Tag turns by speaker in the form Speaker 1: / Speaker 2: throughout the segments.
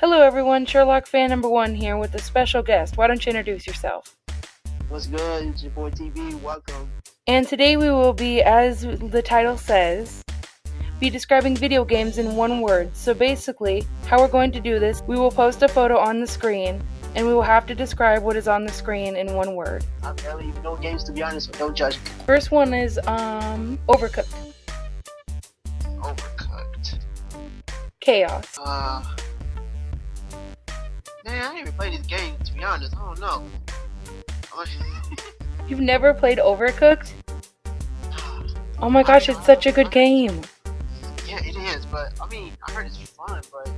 Speaker 1: Hello, everyone. Sherlock fan number one here with a special guest. Why don't you introduce yourself?
Speaker 2: What's good? It's your boy TV. Welcome.
Speaker 1: And today we will be, as the title says, be describing video games in one word. So basically, how we're going to do this, we will post a photo on the screen, and we will have to describe what is on the screen in one word.
Speaker 2: I barely even know games to be honest, so don't judge me.
Speaker 1: First one is um overcooked.
Speaker 2: Overcooked.
Speaker 1: Chaos.
Speaker 2: Uh. Man, I didn't even play this game to be honest. I don't know.
Speaker 1: You've never played Overcooked? Oh my gosh, it's such a good game.
Speaker 2: Yeah, it is, but I mean, I heard it's fun, but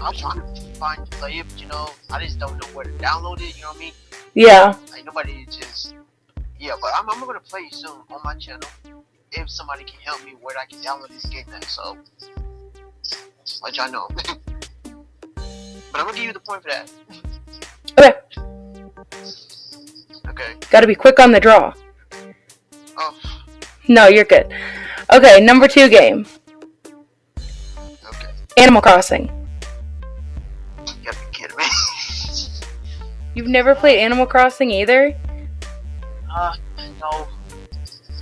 Speaker 2: I'm trying to find to play it, but you know, I just don't know where to download it. You know what I mean?
Speaker 1: Yeah.
Speaker 2: Like nobody just. Yeah, but I'm, I'm gonna play it soon on my channel. If somebody can help me where I can download this game at, so let y'all know. but I'm gonna give you the point for that.
Speaker 1: Okay.
Speaker 2: Okay.
Speaker 1: Gotta be quick on the draw.
Speaker 2: Oh,
Speaker 1: No, you're good. Okay, number two game
Speaker 2: okay.
Speaker 1: Animal Crossing.
Speaker 2: You gotta be kidding me.
Speaker 1: You've never played Animal Crossing either?
Speaker 2: uh, no.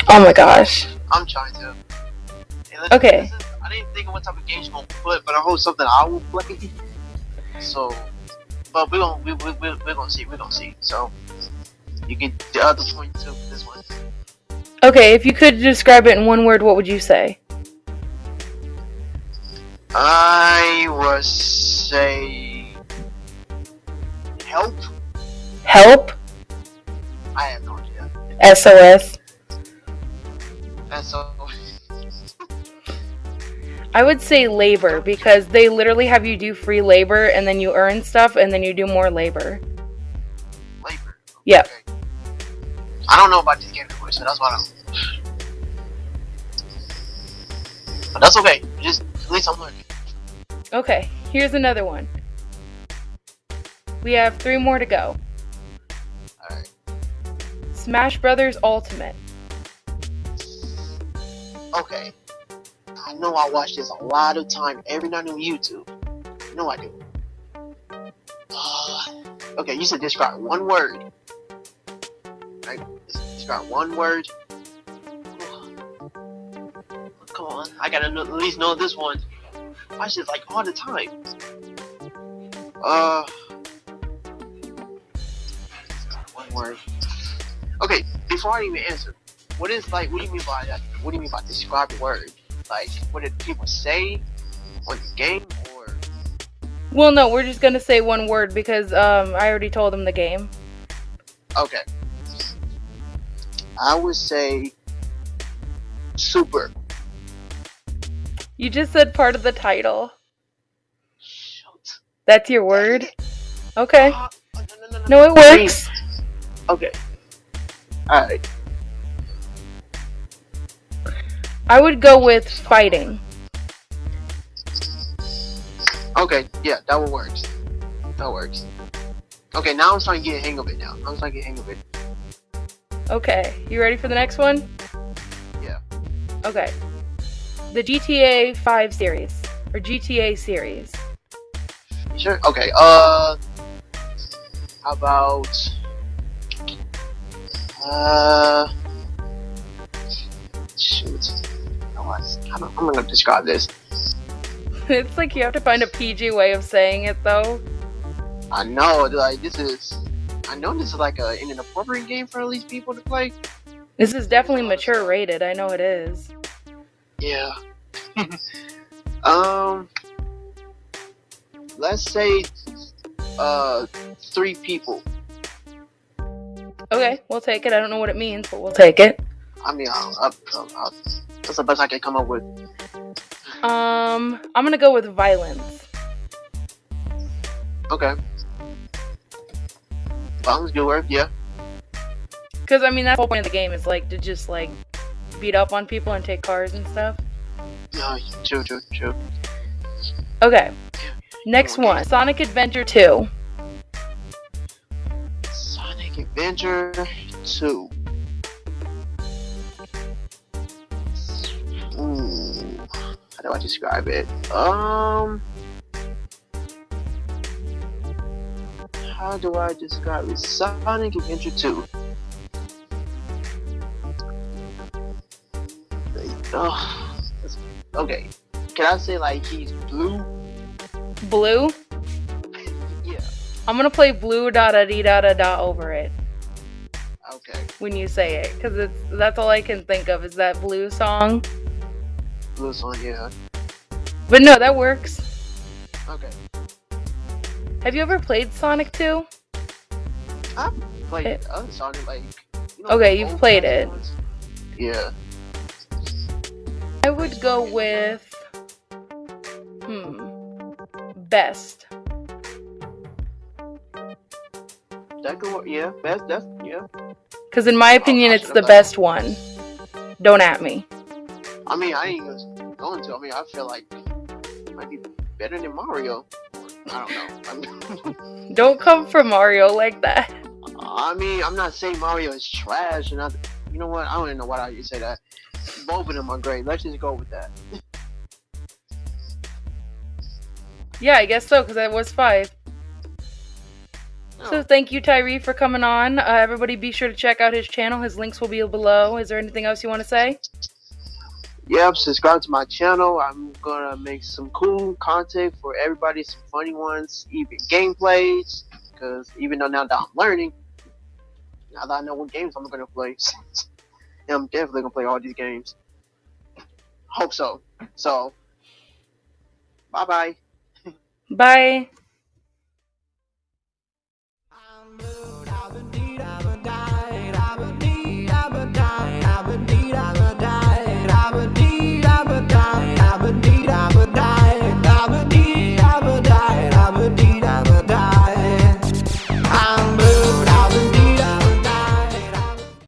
Speaker 1: Oh my gosh.
Speaker 2: I'm trying to. Hey, listen,
Speaker 1: Okay.
Speaker 2: is- I didn't think of what type of games you're gonna put, but I hope something I will play. So, but we're gonna we, we, we, we're gonna see. We're gonna see. So, you get the other point too this one.
Speaker 1: Okay, if you could describe it in one word, what would you say?
Speaker 2: I would say help.
Speaker 1: Help?
Speaker 2: I have no idea.
Speaker 1: SOS?
Speaker 2: All.
Speaker 1: I would say labor because they literally have you do free labor and then you earn stuff and then you do more labor.
Speaker 2: Labor.
Speaker 1: Yep.
Speaker 2: Okay. I don't know about this game anyway, so that's why I don't. But that's okay. Just at least I'm learning.
Speaker 1: Okay, here's another one. We have three more to go.
Speaker 2: Alright.
Speaker 1: Smash Brothers Ultimate.
Speaker 2: Okay. I know I watch this a lot of time every night on YouTube. You know I do. okay, you said describe one word. Right? Describe one word. Come on, I gotta know, at least know this one. I watch this like all the time. Uh. One word. Okay, before I even answer, what is like? What do you mean by that? What do you mean by describe word? Like, what did people say on the game, or
Speaker 1: Well, no, we're just gonna say one word because um, I already told them the game.
Speaker 2: okay? I would say super.
Speaker 1: You just said part of the title.
Speaker 2: Shoot.
Speaker 1: That's your word? Okay.
Speaker 2: Ah, no, no, no,
Speaker 1: No, it works.
Speaker 2: Okay. All right.
Speaker 1: I would go with fighting.
Speaker 2: Okay. Yeah, that one works. That works. Okay, now I'm starting to get a hang of it. Now I'm starting to get a hang of it.
Speaker 1: Okay, you ready for the next one?
Speaker 2: Yeah.
Speaker 1: Okay. The GTA 5 series, or GTA series.
Speaker 2: Sure. Okay. Uh. How about? Uh. Shoot. Don't- I'm gonna describe this.
Speaker 1: It's like you have to find a PG way of saying it, though.
Speaker 2: I know, like this is. I know this is like a an inappropriate game for at least people to play.
Speaker 1: This is definitely mature rated. I know it is.
Speaker 2: Yeah. um. Let's say, uh, three people.
Speaker 1: Okay, we'll take it. I don't know what it means, but we'll take it.
Speaker 2: I mean, I'll, I'll, I'll, that's the best I can come up with.
Speaker 1: Um, I'm gonna go with violence.
Speaker 2: Okay. Sounds good work. Yeah.
Speaker 1: Because, I mean, that's the whole point of the game is, like, to just, like, beat up on people and take cars and stuff.
Speaker 2: No, true, true, true.
Speaker 1: Okay, next one Sonic Adventure 2.
Speaker 2: Sonic Adventure 2. Do I describe it? Um, how do I describe it? Sonic Adventure 2. Oh, okay. Can I say like he's blue?
Speaker 1: Blue?
Speaker 2: Yeah.
Speaker 1: I'm gonna play blue da da dee da da da over it
Speaker 2: Okay.
Speaker 1: when you say it, because it's that's all I can think of is that blue song.
Speaker 2: Song, yeah.
Speaker 1: But no, that works.
Speaker 2: Okay.
Speaker 1: Have you ever played Sonic 2?
Speaker 2: I played
Speaker 1: It-
Speaker 2: other Sonic like. You
Speaker 1: Okay,
Speaker 2: the
Speaker 1: you've played it.
Speaker 2: ones. Yeah.
Speaker 1: I would go with hmm best.
Speaker 2: That could work. Yeah. That's that's yeah.
Speaker 1: Because in my opinion, it's the best one. Don't at me.
Speaker 2: I mean, I ain't even going to. I mean, I feel like it might be better than Mario. I don't know. I mean,
Speaker 1: Don't come for Mario like that.
Speaker 2: I mean, I'm not saying Mario is trash, and I, you know what? I don't even know why you say that. Both of them are great. Let's just go with that.
Speaker 1: Yeah, I guess so, because that was five. So thank you, Tyree, for coming on. Uh, everybody be sure to check out his channel. His links will be below. Is there anything else you want to say?
Speaker 2: Yep, subscribe to my channel. I'm gonna make some cool content for everybody, some funny ones, even gameplays. Because even though now that I'm learning, now that I know what games I'm gonna play, I'm definitely gonna play all these games. Hope so. So, bye bye.
Speaker 1: Bye.